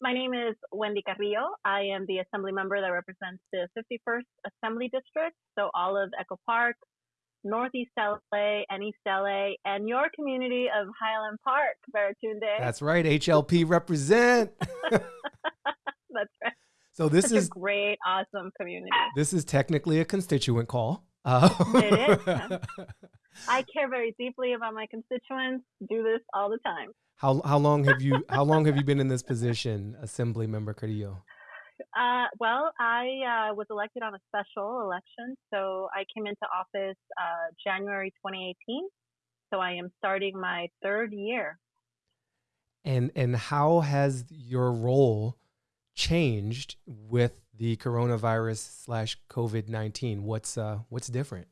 My name is Wendy Carrillo. I am the assembly member that represents the 51st Assembly District, so all of Echo Park, Northeast LA, and East LA, and your community of Highland Park, Baratunde. That's right, HLP represent. That's right. So this Such is a great, awesome community. this is technically a constituent call. Uh, It is. I care very deeply about my constituents. Do this all the time. how how long have you how long have you been in this position, Assembly Member Carrillo? Uh, well, I uh, was elected on a special election, so I came into office uh, January 2018. So I am starting my third year. And and how has your role changed with the coronavirus slash COVID nineteen? What's uh what's different?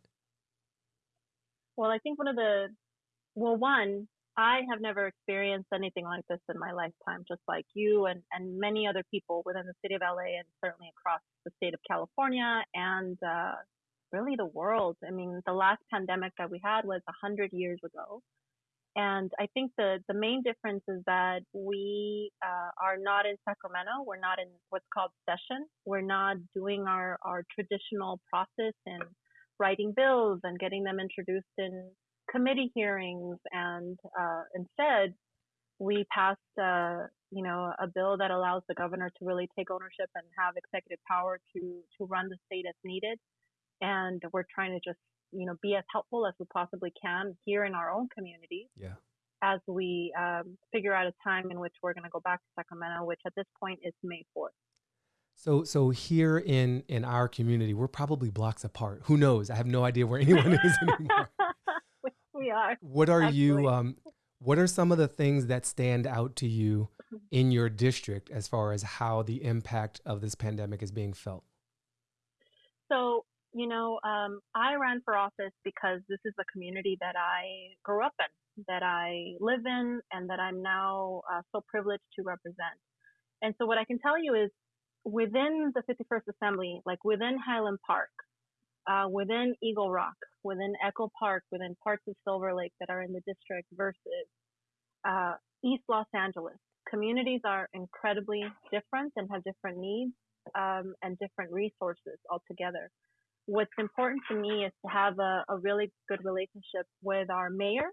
Well, I think one of the, well, one, I have never experienced anything like this in my lifetime, just like you and, and many other people within the city of LA and certainly across the state of California and uh, really the world. I mean, the last pandemic that we had was 100 years ago. And I think the, the main difference is that we uh, are not in Sacramento. We're not in what's called session. We're not doing our, our traditional process in writing bills and getting them introduced in committee hearings. And uh, instead, we passed, uh, you know, a bill that allows the governor to really take ownership and have executive power to to run the state as needed. And we're trying to just, you know, be as helpful as we possibly can here in our own community Yeah. as we um, figure out a time in which we're going to go back to Sacramento, which at this point is May 4th. So so here in in our community, we're probably blocks apart. Who knows? I have no idea where anyone is anymore. we, are. What are you um what are some of the things that stand out to you in your district as far as how the impact of this pandemic is being felt? So, you know, um, I ran for office because this is a community that I grew up in, that I live in, and that I'm now uh, so privileged to represent. And so, what I can tell you is within the 51st Assembly, like within Highland Park, uh, within Eagle Rock, within Echo Park, within parts of Silver Lake that are in the district versus uh, East Los Angeles, communities are incredibly different and have different needs um, and different resources altogether. What's important to me is to have a, a really good relationship with our mayor,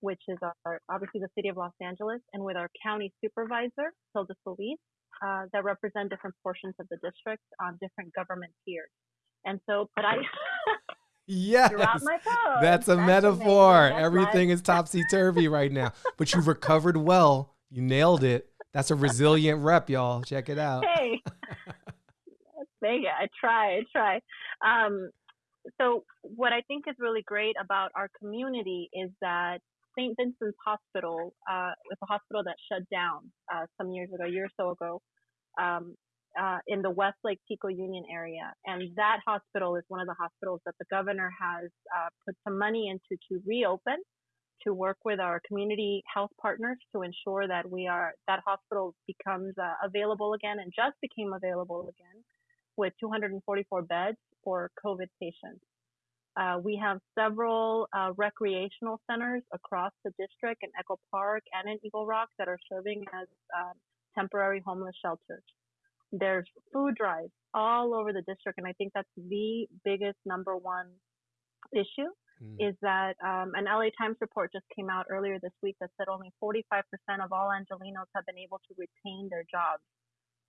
which is our obviously the city of Los Angeles, and with our county supervisor, Hilda Solis, uh, that represent different portions of the district on different government tiers. And so, but I Yes. throughout my post, That's a amazing. metaphor. That's Everything is topsy turvy right now. But you recovered well. You nailed it. That's a resilient rep, y'all. Check it out. hey, thank you. I try, I try. Um, so what I think is really great about our community is that St. Vincent's Hospital uh, was a hospital that shut down uh, some years ago, a year or so ago, um, uh, in the Westlake Pico Union area, and that hospital is one of the hospitals that the governor has uh, put some money into to reopen to work with our community health partners to ensure that we are that hospital becomes uh, available again and just became available again with 244 beds for COVID patients. Uh, we have several uh, recreational centers across the district in Echo Park and in Eagle Rock that are serving as um, temporary homeless shelters. There's food drives all over the district, and I think that's the biggest number one issue Mm. is that um, an LA Times report just came out earlier this week that said only 45% of all Angelenos have been able to retain their jobs.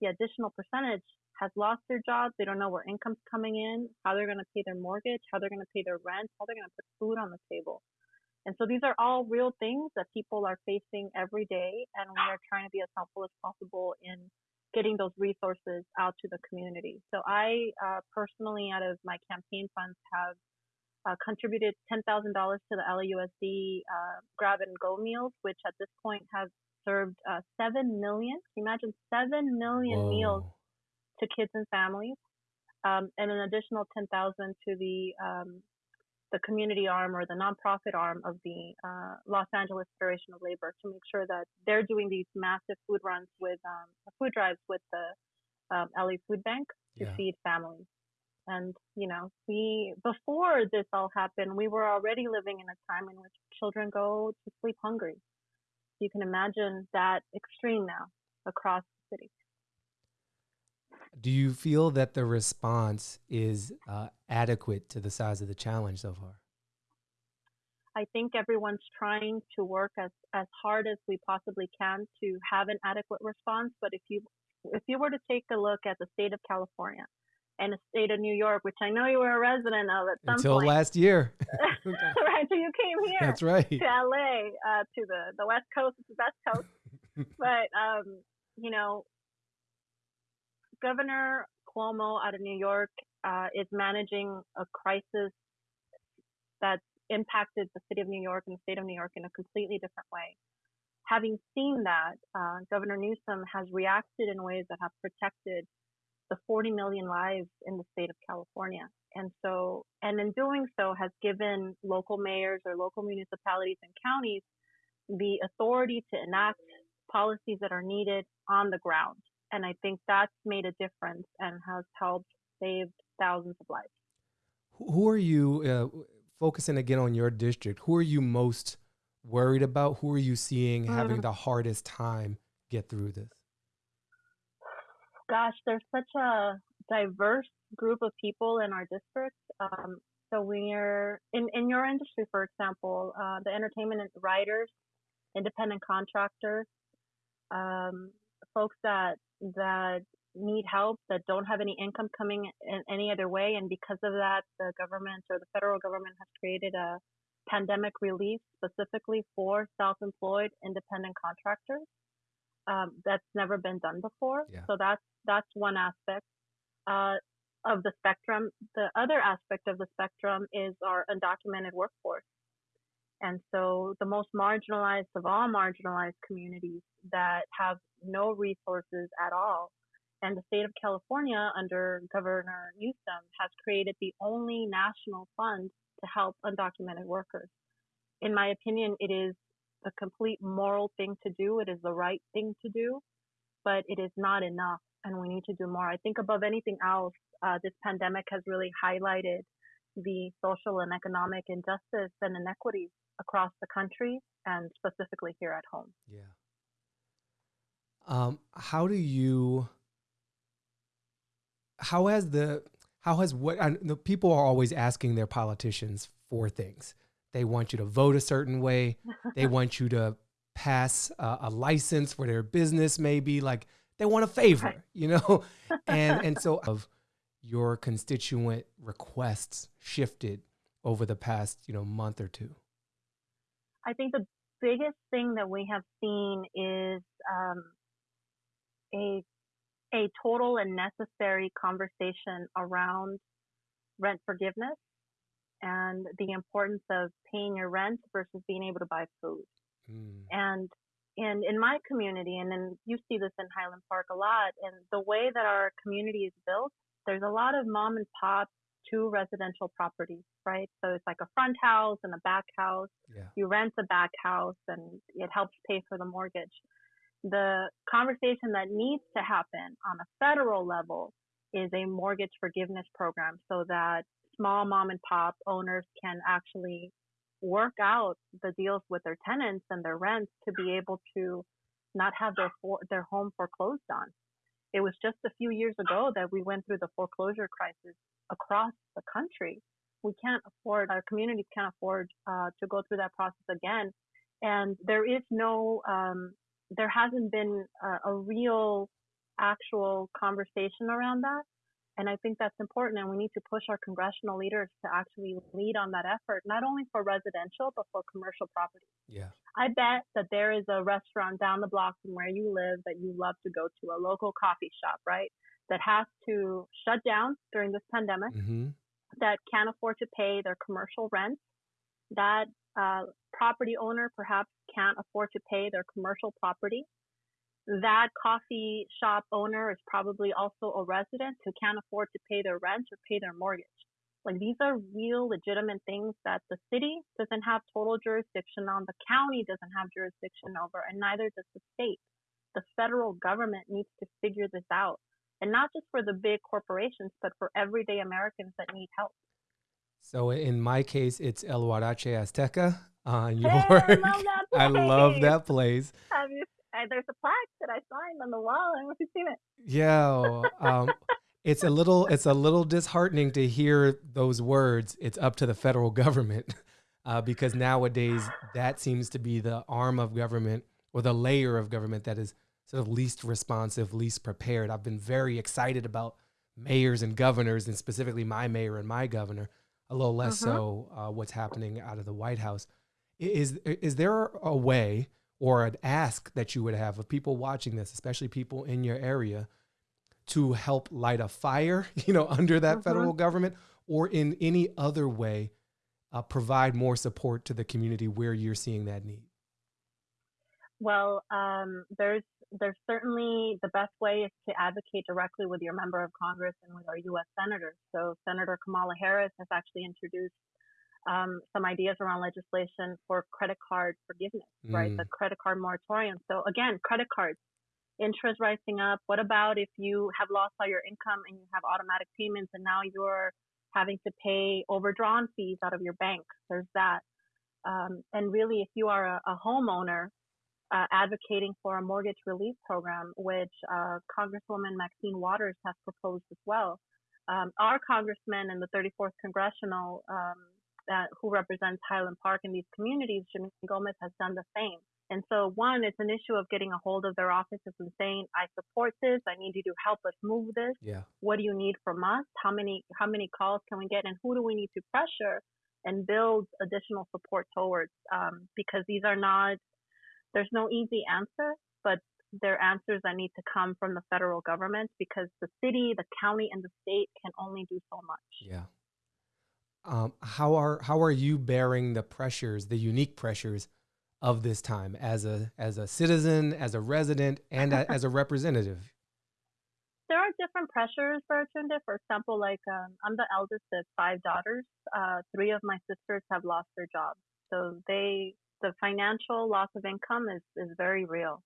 The additional percentage has lost their jobs. They don't know where income's coming in, how they're going to pay their mortgage, how they're going to pay their rent, how they're going to put food on the table. And so these are all real things that people are facing every day, and we are trying to be as helpful as possible in getting those resources out to the community. So I uh, personally, out of my campaign funds, have uh, contributed $10,000 to the LAUSD uh, grab and go meals, which at this point have served uh, 7 million. Can you imagine 7 million meals Whoa. To kids and families? Um, and an additional 10,000 to the um, the community arm or the nonprofit arm of the uh, Los Angeles Federation of Labor to make sure that they're doing these massive food runs with um, food drives with the um, LA Food Bank to Yeah. feed families. And you know, we before this all happened, we were already living in a time in which children go to sleep hungry. You can imagine that extreme now across the city. Do you feel that the response is uh, adequate to the size of the challenge so far? I think everyone's trying to work as, as hard as we possibly can to have an adequate response. But if you if you were to take a look at the state of California and the state of New York, which I know you were a resident of at some until point, last year, right? So you came here. That's right. To LA, uh, to the the West Coast, the West Coast. but um, you know, Governor Cuomo out of New York uh, is managing a crisis that's impacted the city of New York and the state of New York in a completely different way. Having seen that, uh, Governor Newsom has reacted in ways that have protected the 40 million lives in the state of California. And so, and in doing so, has given local mayors or local municipalities and counties the authority to enact policies that are needed on the ground. And I think that's made a difference and has helped save thousands of lives. Who are you, uh, focusing again on your district, who are you most worried about? Who are you seeing mm-hmm. having the hardest time get through this? Gosh, there's such a diverse group of people in our district. Um, so we're in, in your industry, for example, uh, the entertainment writers, independent contractors, um, folks that that need help that don't have any income coming in any other way. And because of that, the government or the federal government has created a pandemic relief specifically for self-employed independent contractors. Um, that's never been done before. Yeah. So that's that's one aspect uh, of the spectrum. The other aspect of the spectrum is our undocumented workforce. And so the most marginalized of all marginalized communities that have no resources at all and the state of California, under Governor Newsom, has created the only national fund to help undocumented workers. In my opinion, it is a complete moral thing to do. It is the right thing to do, but it is not enough, and we need to do more. I think above anything else, uh, this pandemic has really highlighted the social and economic injustice and inequities across the country and specifically here at home. Yeah. Um, how do you how has the how has what the people are always asking their politicians for things. They want you to vote a certain way. they want you to pass a, a license for their business, maybe like they want a favor, you know, and and so of your constituent requests shifted over the past you know month or two. I think the biggest thing that we have seen is um, a a total and necessary conversation around rent forgiveness and the importance of paying your rent versus being able to buy food. Mm. And and in my community, and then you see this in Highland Park a lot, and the way that our community is built, there's a lot of mom and pop two residential properties, right? So it's like a front house and a back house. Yeah. You rent the back house and it helps pay for the mortgage the conversation that needs to happen on a federal level is a mortgage forgiveness program so that small mom and pop owners can actually work out the deals with their tenants and their rents to be able to not have their for, their home foreclosed on. It was just a few years ago that we went through the foreclosure crisis across the country. We can't afford, our communities can't afford uh, to go through that process again. And there is no um, there hasn't been a, a real actual conversation around that. And I think that's important. And we need to push our congressional leaders to actually lead on that effort, not only for residential, but for commercial property. Yeah. I bet that there is a restaurant down the block from where you live that you love to go to, a local coffee shop, right? That has to shut down during this pandemic, mm-hmm. That can't afford to pay their commercial rent, that uh, property owner perhaps can't afford to pay their commercial property. That coffee shop owner is probably also a resident who can't afford to pay their rent or pay their mortgage. Like these are real legitimate things that the city doesn't have total jurisdiction on, the county doesn't have jurisdiction over, and neither does the state. The federal government needs to figure this out. And not just for the big corporations, but for everyday Americans that need help. So in my case, it's El Huarache Azteca on your. Hey, I love that place. I love that place. Have you I, there's a plaque that I signed on the wall. I don't know if you've seen it. Yeah. Um, it's a little it's a little disheartening to hear those words. It's up to the federal government, uh, because nowadays that seems to be the arm of government or the layer of government that is sort of least responsive, least prepared. I've been very excited about mayors and governors, and specifically my mayor and my governor. A little less uh-huh. so uh, what's happening out of the White House. Is is there a way or an ask that you would have of people watching this, especially people in your area, to help light a fire, you know, under that uh-huh. federal government, or in any other way, uh, provide more support to the community where you're seeing that need? Well, um, there's there's certainly the best way is to advocate directly with your member of Congress and with our U.S. senators. So Senator Kamala Harris has actually introduced um, some ideas around legislation for credit card forgiveness, mm. right? The mm. credit card moratorium. So again, credit cards, interest rising up. What about if you have lost all your income and you have automatic payments and now you're having to pay overdrawn fees out of your bank? There's that. Um, and really, if you are a, a homeowner, uh, advocating for a mortgage relief program, which uh, Congresswoman Maxine Waters has proposed as well. Um, our congressman in the 34th congressional, um, uh, who represents Highland Park and these communities, Jimmy Gomez, has done the same. And so, one, it's an issue of getting a hold of their offices and saying, "I support this. I need you to help us move this. Yeah. What do you need from us? How many how many calls can we get, and who do we need to pressure and build additional support towards? Um, because these are not there's no easy answer, but there are answers that need to come from the federal government because the city, the county, and the state can only do so much. Yeah. Um, how are how are you bearing the pressures, the unique pressures of this time as a as a citizen, as a resident, and a, as a representative? There are different pressures, Baratunde. For example, like um, I'm the eldest of five daughters. Uh, three of my sisters have lost their jobs, so they the financial loss of income is, is very real.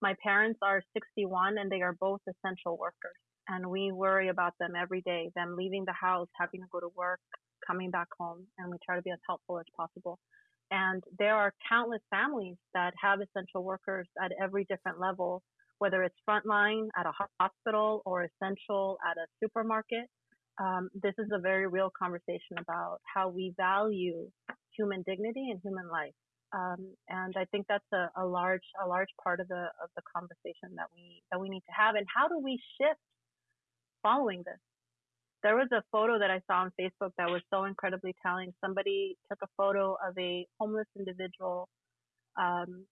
My parents are 61 and they are both essential workers. And we worry about them every day, them leaving the house, having to go to work, coming back home, and we try to be as helpful as possible. And there are countless families that have essential workers at every different level, whether it's frontline at a hospital or essential at a supermarket. Um, this is a very real conversation about how we value human dignity and human life. Um, and I think that's a, a, large a large part of the of the conversation that we that we need to have. And how do we shift following this? There was a photo that I saw on Facebook that was so incredibly telling. Somebody took a photo of a homeless individual, um,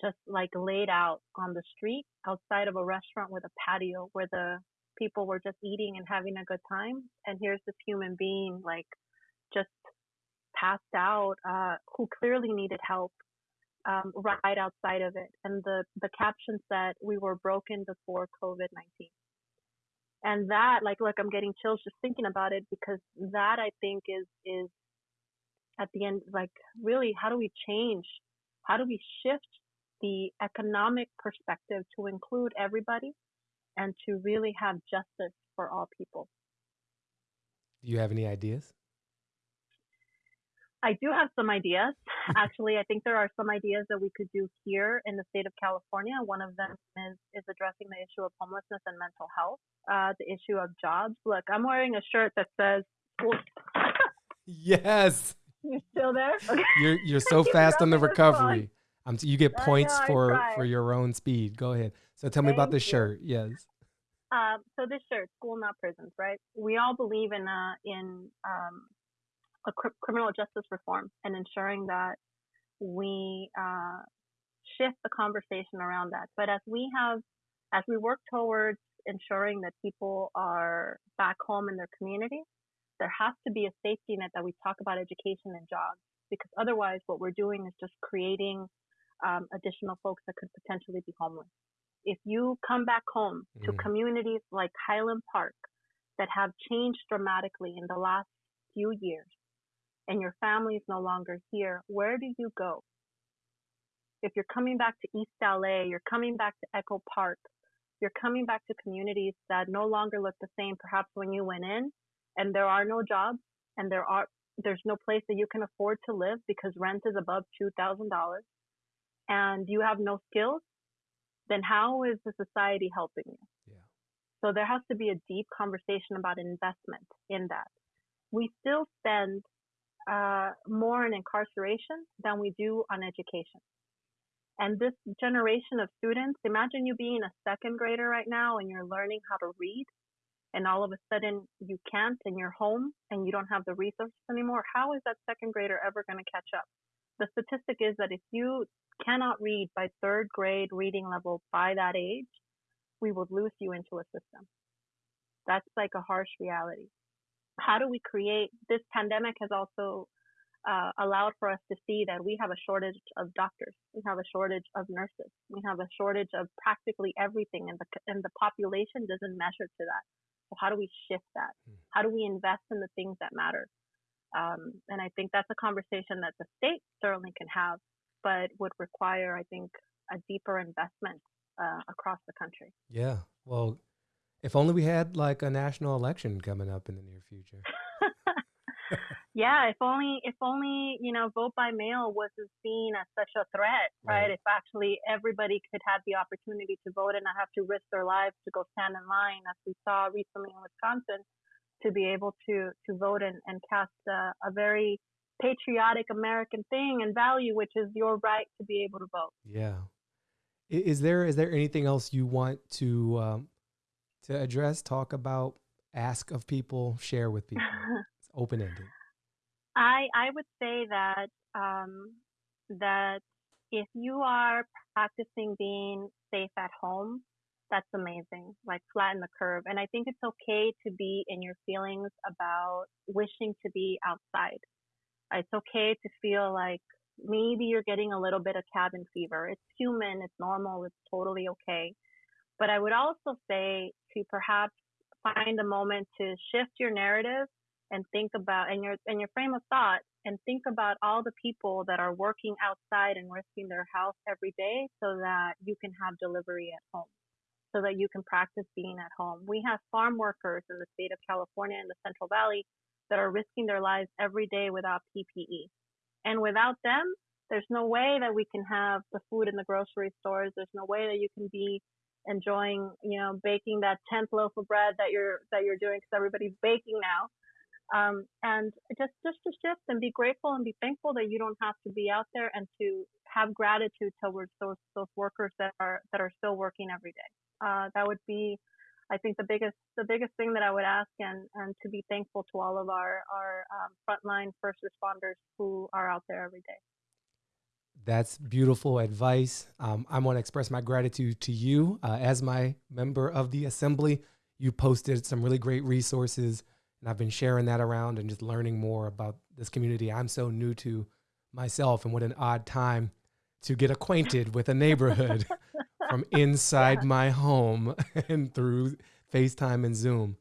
just like laid out on the street outside of a restaurant with a patio where the people were just eating and having a good time. And here's this human being like just passed out uh, who clearly needed help um, right outside of it. And the, the caption said, We were broken before COVID 19. And that, like, look, I'm getting chills just thinking about it because that I think is, is at the end, like, really, how do we change? How do we shift the economic perspective to include everybody and to really have justice for all people? Do you have any ideas? I do have some ideas. Actually, I think there are some ideas that we could do here in the state of California. One of them is, is addressing the issue of homelessness and mental health, uh, the issue of jobs. Look, I'm wearing a shirt that says, Yes. You're still there? Okay. You're, you're so fast on the recovery. Um, you get points know, for, for your own speed. Go ahead. So tell Thank me about the shirt. Yes. Um, so this shirt, school not prisons, right? We all believe in uh, in um, a cr- criminal justice reform and ensuring that we uh, shift the conversation around that. But as we have, as we work towards ensuring that people are back home in their community, there has to be a safety net that we talk about education and jobs because otherwise what we're doing is just creating um, additional folks that could potentially be homeless. If you come back home to mm. communities like Highland Park that have changed dramatically in the last few years, and your family is no longer here, where do you go? If you're coming back to East LA, you're coming back to Echo Park, you're coming back to communities that no longer look the same perhaps when you went in and there are no jobs and there are there's no place that you can afford to live because rent is above $2,000 and you have no skills, then how is the society helping you? Yeah. So there has to be a deep conversation about investment in that. We still spend uh, more on incarceration than we do on education. And this generation of students, imagine you being a second grader right now and you're learning how to read, and all of a sudden you can't and you're home and you don't have the resources anymore. How is that second grader ever going to catch up? The statistic is that if you cannot read by third grade reading level by that age, we would lose you into a system. That's like a harsh reality. How do we create this pandemic has also uh, allowed for us to see that we have a shortage of doctors, we have a shortage of nurses, we have a shortage of practically everything, and the and the population doesn't measure to that. So how do we shift that? Hmm. How do we invest in the things that matter? Um, and I think that's a conversation that the state certainly can have, but would require, I think, a deeper investment uh, across the country. Yeah. Well, if only we had like a national election coming up in the near future. yeah, if only if only you know vote by mail wasn't seen as such a threat, right? right? If actually everybody could have the opportunity to vote and not have to risk their lives to go stand in line, as we saw recently in Wisconsin, to be able to to vote and, and cast a, a very patriotic American thing and value, which is your right to be able to vote. Yeah. Is there is there anything else you want to um, to address, talk about, ask of people, share with people? it's open ended. I I would say that um, that if you are practicing being safe at home, that's amazing. Like flatten the curve. And I think it's okay to be in your feelings about wishing to be outside. It's okay to feel like maybe you're getting a little bit of cabin fever. It's human, it's normal, it's totally okay. But I would also say to perhaps find a moment to shift your narrative and think about and your and your frame of thought and think about all the people that are working outside and risking their health every day so that you can have delivery at home so that you can practice being at home. We have farm workers in the state of California in the Central Valley that are risking their lives every day without PPE. And without them, there's no way that we can have the food in the grocery stores. There's no way that you can be enjoying, you know, baking that 10th loaf of bread that you're that you're doing because everybody's baking now. Um, and just just to shift and be grateful and be thankful that you don't have to be out there and to have gratitude towards those those workers that are that are still working every day uh, that would be I think the biggest the biggest thing that I would ask and and to be thankful to all of our our um, frontline first responders who are out there every day. That's beautiful advice. Um, I want to express my gratitude to you uh, as my member of the assembly. You posted some really great resources, and I've been sharing that around and just learning more about this community I'm so new to myself. And what an odd time to get acquainted with a neighborhood from inside yeah. my home and through FaceTime and Zoom.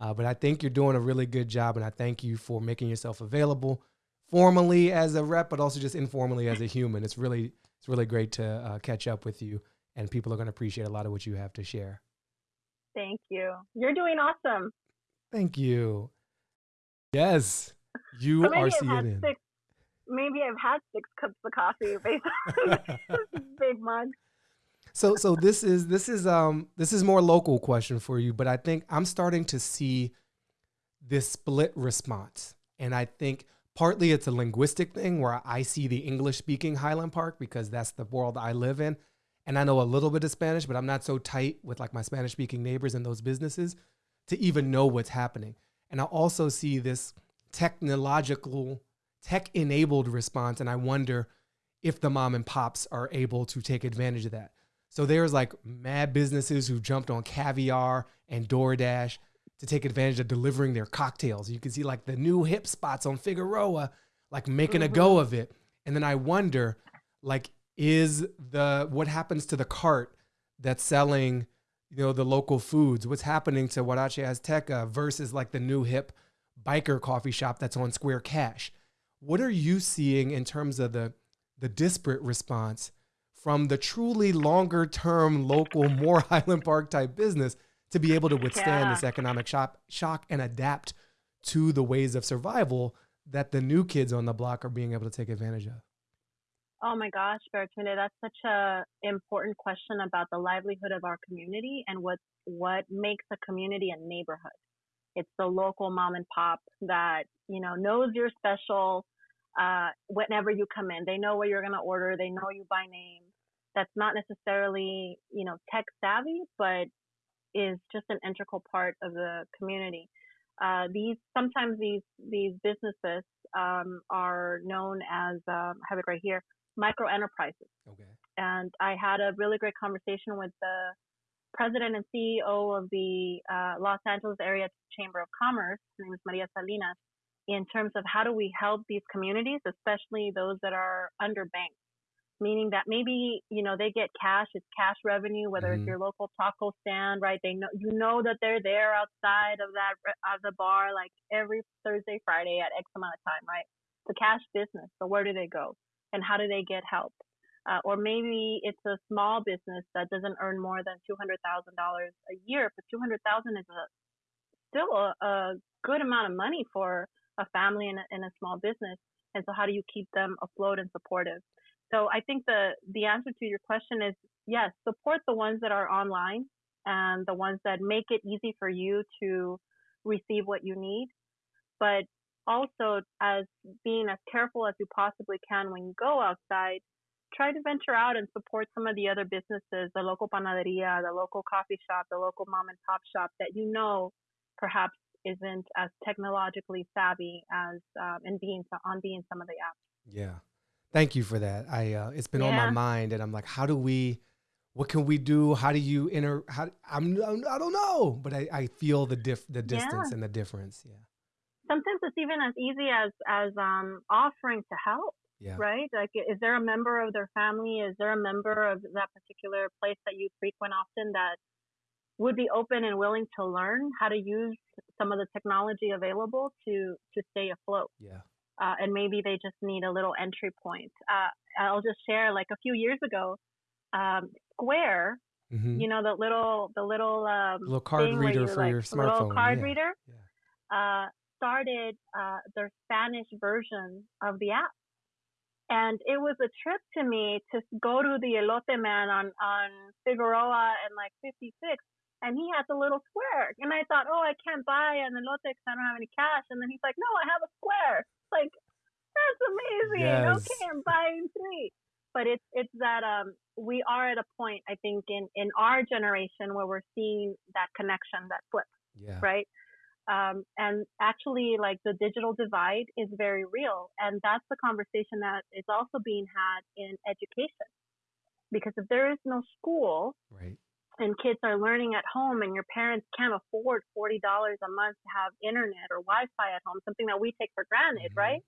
Uh, but I think you're doing a really good job, and I thank you for making yourself available formally as a rep, but also just informally as a human. It's really it's really great to uh, catch up with you, and people are going to appreciate a lot of what you have to share. Thank you. You're doing awesome. Thank you. Yes, you are CNN. Six, maybe I've had six cups of coffee based on this big mug so so this is this is um this is more local question for you, but I think I'm starting to see this split response. And I think partly it's a linguistic thing where I see the English speaking Highland Park because that's the world I live in. And I know a little bit of Spanish, but I'm not so tight with like my Spanish speaking neighbors and those businesses to even know what's happening. And I also see this technological, tech enabled response. And I wonder if the mom and pops are able to take advantage of that. So there's like mad businesses who jumped on Caviar and DoorDash to take advantage of delivering their cocktails. You can see like the new hip spots on Figueroa, like making mm-hmm. a go mm-hmm. of it. And then I wonder, like, is the what happens to the cart that's selling, you know, the local foods? What's happening to Huarache Azteca versus like the new hip biker coffee shop that's on Square Cash? What are you seeing in terms of the the disparate response from the truly longer term local more Highland Park type business to be able to withstand yeah. this economic shock, shock and adapt to the ways of survival that the new kids on the block are being able to take advantage of. Oh my gosh, Baratunde, that's such a important question about the livelihood of our community and what what makes a community a neighborhood. It's the local mom and pop that you know knows you're special uh, whenever you come in. They know what you're gonna order. They know you by name. That's not necessarily you know tech savvy, but is just an integral part of the community. Uh, these sometimes these these businesses um, are known as um, I have it right here micro enterprises. Okay. And I had a really great conversation with the president and CEO of the uh, Los Angeles Area Chamber of Commerce. Her name is Maria Salinas. In terms of how do we help these communities, especially those that are underbanked, meaning that maybe you know they get cash, it's cash revenue, whether mm-hmm. it's your local taco stand, right? They know you know that they're there outside of that of the bar like every Thursday, Friday at X amount of time, right? It's a cash business, so where do they go? and how do they get help? Uh, or maybe it's a small business that doesn't earn more than two hundred thousand dollars a year, but two hundred thousand is a still a, a, good amount of money for a family in a, in a small business. And so, how do you keep them afloat and supportive? So, I think the the answer to your question is yes, support the ones that are online and the ones that make it easy for you to receive what you need. But also as being as careful as you possibly can when you go outside try to venture out and support some of the other businesses the local panaderia the local coffee shop the local mom and pop shop that you know perhaps isn't as technologically savvy as um, in being on being some of the apps yeah thank you for that i uh, it's been yeah. on my mind and i'm like how do we what can we do how do you enter how i'm i don't know but i, I feel the diff the distance yeah. and the difference yeah sometimes it's even as easy as as um, offering to help. Yeah. Right? Like, is there a member of their family? Is there a member of that particular place that you frequent often that would be open and willing to learn how to use some of the technology available to to stay afloat? Yeah. Uh, and maybe they just need a little entry point. Uh, I'll just share, like a few years ago, um, Square, mm-hmm. you know, the little the little um, little card reader for like, your smartphone, little card yeah. reader. Yeah. Uh, started uh, their Spanish version of the app. And it was a trip to me to go to the elote man on, on Figueroa and like 56. And he has a little square. And I thought, oh, I can't buy an elote because I don't have any cash. And then he's like, no, I have a square. Like, that's amazing. Yes. Okay, I'm buying three. But it's it's that um we are at a point I think in in our generation where we're seeing that connection that flip. Yeah. Right um, and actually, like the digital divide is very real. And that's the conversation that is also being had in education. Because if there is no school, right. And kids are learning at home, and your parents can't afford $40 a month to have internet or Wi Fi at home, something that we take for granted, mm-hmm. right?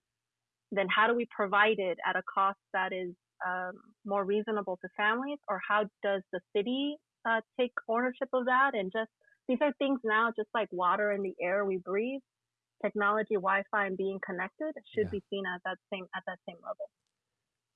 Then how do we provide it at a cost that is um, more reasonable to families? Or how does the city uh, take ownership of that and just these are things now, just like water and the air we breathe. Technology, Wi-Fi, and being connected should yeah. be seen at that same at that same level.